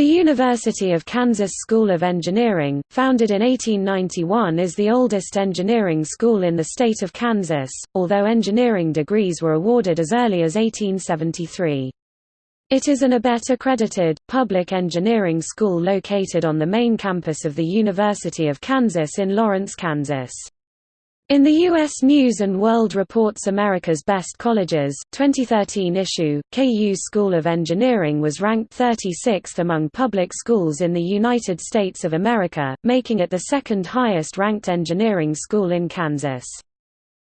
The University of Kansas School of Engineering, founded in 1891 is the oldest engineering school in the state of Kansas, although engineering degrees were awarded as early as 1873. It is an ABET-accredited, public engineering school located on the main campus of the University of Kansas in Lawrence, Kansas. In the U.S. News & World Report's America's Best Colleges 2013 issue, KU School of Engineering was ranked 36th among public schools in the United States of America, making it the second highest ranked engineering school in Kansas.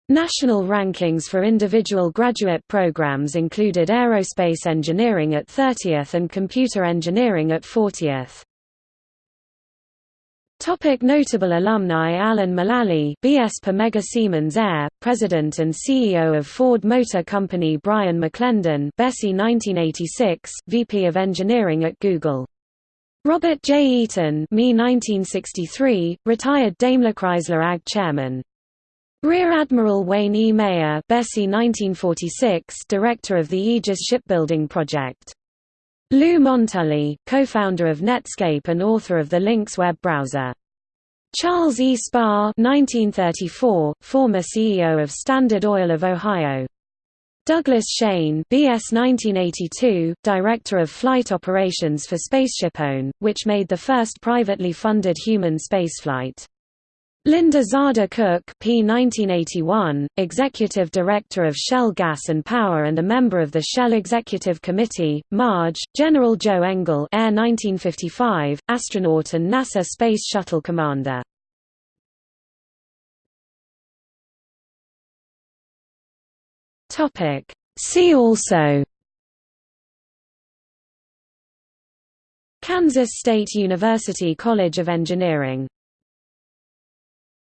National rankings for individual graduate programs included aerospace engineering at 30th and computer engineering at 40th. Topic notable alumni Alan Mulally BS per Mega Siemens Air, President and CEO of Ford Motor Company Brian McClendon BSEE 1986, VP of Engineering at Google. Robert J. Eaton me 1963, retired Daimler Chrysler AG Chairman. Rear Admiral Wayne E. Meyer BSEE 1946, Director of the Aegis Shipbuilding Project. Lou Montulli, co-founder of Netscape and author of the Lynx web browser. Charles E. Spahr 1934, former CEO of Standard Oil of Ohio. Douglas Shane BS 1982, Director of Flight Operations for SpaceshipOne, which made the first privately funded human spaceflight. Linda Zarda Cook P 1981, Executive Director of Shell Gas and Power and a member of the Shell Executive Committee, Marge, General Joe Engle Air 1955, astronaut and NASA Space Shuttle Commander. See also. Kansas State University College of Engineering